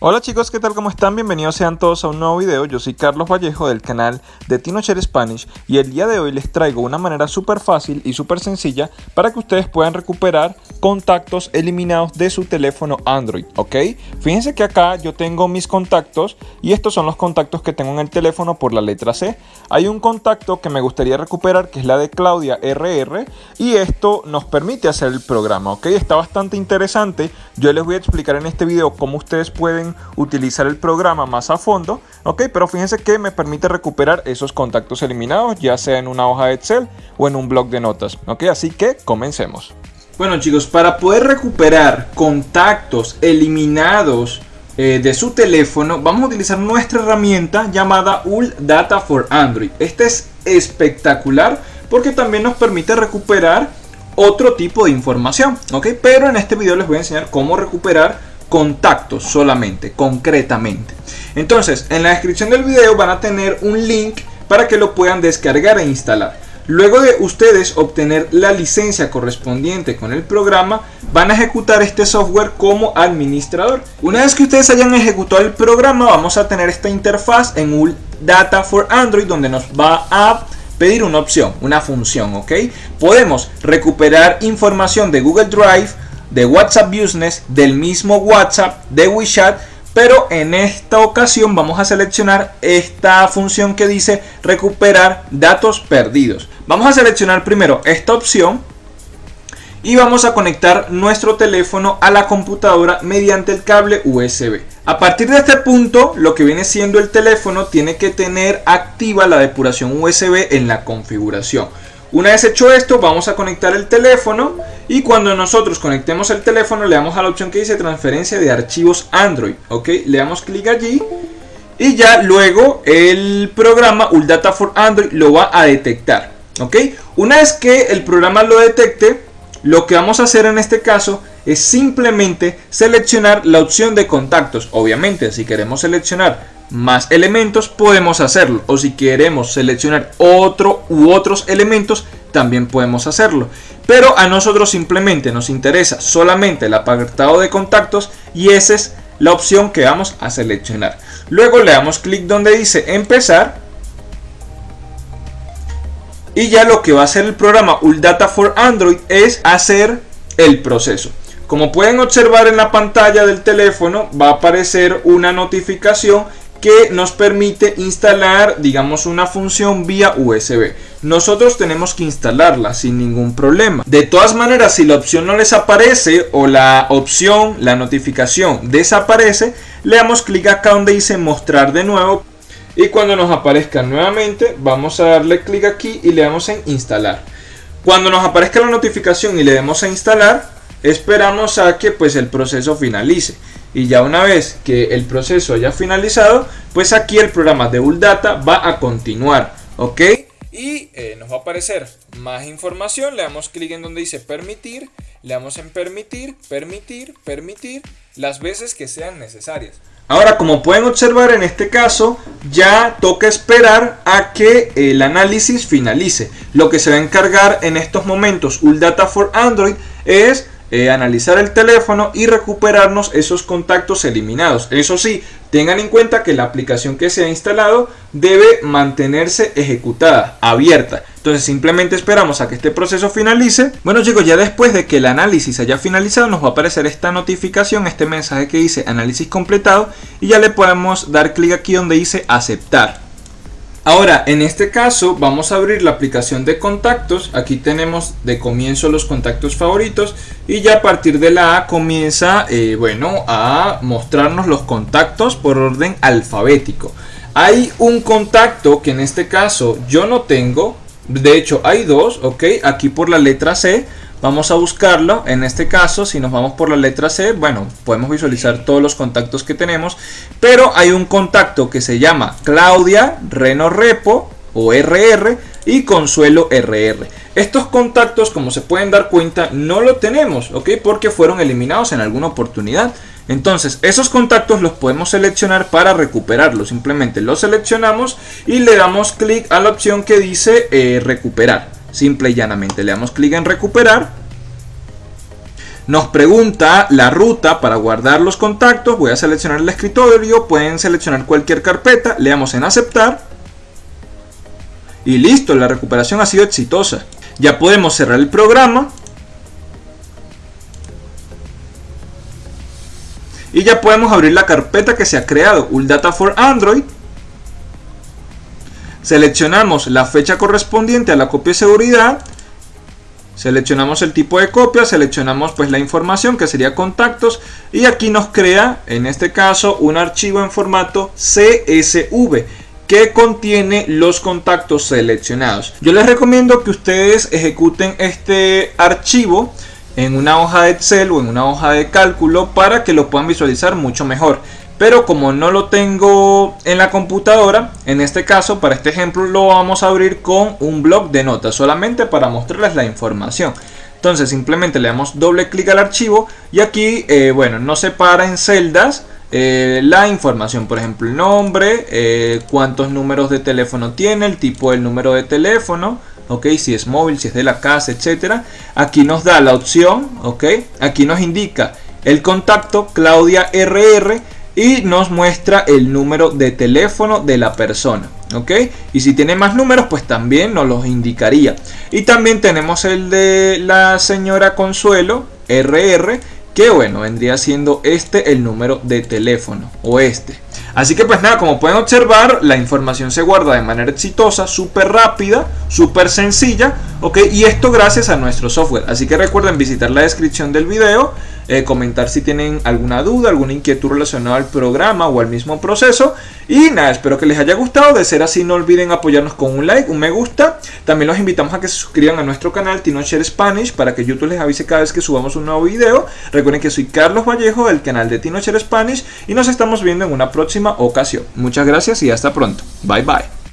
Hola chicos, ¿qué tal? ¿Cómo están? Bienvenidos sean todos a un nuevo video. Yo soy Carlos Vallejo del canal de Tinocher Spanish y el día de hoy les traigo una manera súper fácil y súper sencilla para que ustedes puedan recuperar contactos eliminados de su teléfono Android, ¿ok? Fíjense que acá yo tengo mis contactos y estos son los contactos que tengo en el teléfono por la letra C. Hay un contacto que me gustaría recuperar que es la de Claudia RR y esto nos permite hacer el programa, ¿ok? Está bastante interesante. Yo les voy a explicar en este video cómo ustedes pueden utilizar el programa más a fondo, ok, pero fíjense que me permite recuperar esos contactos eliminados, ya sea en una hoja de Excel o en un blog de notas, ok, así que comencemos. Bueno chicos, para poder recuperar contactos eliminados eh, de su teléfono, vamos a utilizar nuestra herramienta llamada UL Data for Android. Este es espectacular porque también nos permite recuperar otro tipo de información, ¿ok? Pero en este video les voy a enseñar cómo recuperar contactos solamente, concretamente. Entonces, en la descripción del video van a tener un link para que lo puedan descargar e instalar. Luego de ustedes obtener la licencia correspondiente con el programa, van a ejecutar este software como administrador. Una vez que ustedes hayan ejecutado el programa, vamos a tener esta interfaz en UL Data for Android, donde nos va a pedir una opción, una función, ¿ok? Podemos recuperar información de Google Drive, de WhatsApp Business, del mismo WhatsApp, de WeChat, pero en esta ocasión vamos a seleccionar esta función que dice recuperar datos perdidos. Vamos a seleccionar primero esta opción y vamos a conectar nuestro teléfono a la computadora mediante el cable USB. A partir de este punto, lo que viene siendo el teléfono tiene que tener activa la depuración USB en la configuración. Una vez hecho esto, vamos a conectar el teléfono y cuando nosotros conectemos el teléfono le damos a la opción que dice transferencia de archivos Android, ¿ok? Le damos clic allí y ya luego el programa ULData for Android lo va a detectar, ¿ok? Una vez que el programa lo detecte, lo que vamos a hacer en este caso es simplemente seleccionar la opción de contactos. Obviamente, si queremos seleccionar más elementos podemos hacerlo o si queremos seleccionar otro u otros elementos también podemos hacerlo. Pero a nosotros simplemente nos interesa solamente el apartado de contactos y esa es la opción que vamos a seleccionar. Luego le damos clic donde dice empezar y ya lo que va a hacer el programa ULData for Android es hacer el proceso. Como pueden observar en la pantalla del teléfono va a aparecer una notificación que nos permite instalar, digamos, una función vía USB. Nosotros tenemos que instalarla sin ningún problema. De todas maneras, si la opción no les aparece o la opción, la notificación desaparece, le damos clic acá donde dice mostrar de nuevo. Y cuando nos aparezca nuevamente, vamos a darle clic aquí y le damos en instalar. Cuando nos aparezca la notificación y le demos a instalar, esperamos a que pues el proceso finalice y ya una vez que el proceso haya finalizado pues aquí el programa de Data va a continuar ok y eh, nos va a aparecer más información. Le damos clic en donde dice permitir. Le damos en permitir permitir permitir las veces que sean necesarias. Ahora, como pueden observar en este caso, ya toca esperar a que el análisis finalice. Lo que se va a encargar en estos momentos Data for Android es eh, analizar el teléfono y recuperarnos esos contactos eliminados. Eso sí, tengan en cuenta que la aplicación que se ha instalado debe mantenerse ejecutada, abierta. Entonces simplemente esperamos a que este proceso finalice. Bueno chicos, ya después de que el análisis haya finalizado nos va a aparecer esta notificación, este mensaje que dice análisis completado y ya le podemos dar clic aquí donde dice aceptar. Ahora, en este caso vamos a abrir la aplicación de contactos. Aquí tenemos de comienzo los contactos favoritos y ya a partir de la A comienza, eh, bueno, a mostrarnos los contactos por orden alfabético. Hay un contacto que en este caso yo no tengo. De hecho, hay dos, ok. Aquí por la letra C Vamos a buscarlo, en este caso si nos vamos por la letra C, bueno, podemos visualizar todos los contactos que tenemos, pero hay un contacto que se llama Claudia Reno Repo o RR y Consuelo RR. Estos contactos, como se pueden dar cuenta, no lo tenemos, ¿ok? Porque fueron eliminados en alguna oportunidad. Entonces, esos contactos los podemos seleccionar para recuperarlos. Simplemente los seleccionamos y le damos clic a la opción que dice eh, recuperar. Simple y llanamente le damos clic en recuperar. Nos pregunta la ruta para guardar los contactos. Voy a seleccionar el escritorio. Pueden seleccionar cualquier carpeta. Le damos en aceptar. Y listo, la recuperación ha sido exitosa. Ya podemos cerrar el programa. Y ya podemos abrir la carpeta que se ha creado, Data for Android. Seleccionamos la fecha correspondiente a la copia de seguridad Seleccionamos el tipo de copia, seleccionamos pues la información que sería contactos y aquí nos crea en este caso un archivo en formato CSV que contiene los contactos seleccionados. Yo les recomiendo que ustedes ejecuten este archivo en una hoja de Excel o en una hoja de cálculo para que lo puedan visualizar mucho mejor pero como no lo tengo en la computadora, en este caso, para este ejemplo, lo vamos a abrir con un blog de notas, solamente para mostrarles la información. Entonces simplemente le damos doble clic al archivo y aquí, eh, bueno, nos separa en celdas eh, la información, por ejemplo, el nombre, eh, cuántos números de teléfono tiene, el tipo del número de teléfono, ok, si es móvil, si es de la casa, etcétera. Aquí nos da la opción, ok, aquí nos indica el contacto Claudia RR y nos muestra el número de teléfono de la persona. ¿ok? Y si tiene más números, pues también nos los indicaría. Y también tenemos el de la señora Consuelo, RR, que bueno, vendría siendo este el número de teléfono o este. Así que pues nada, como pueden observar, la información se guarda de manera exitosa, súper rápida, súper sencilla, ok, y esto gracias a nuestro software. Así que recuerden visitar la descripción del video eh, comentar si tienen alguna duda, alguna inquietud relacionada al programa o al mismo proceso. Y nada, espero que les haya gustado. De ser así, no olviden apoyarnos con un like, un me gusta. También los invitamos a que se suscriban a nuestro canal TinoShare Spanish para que YouTube les avise cada vez que subamos un nuevo video. Recuerden que soy Carlos Vallejo del canal de TinoShare Spanish y nos estamos viendo en una ocasión. Muchas gracias y hasta pronto. Bye bye.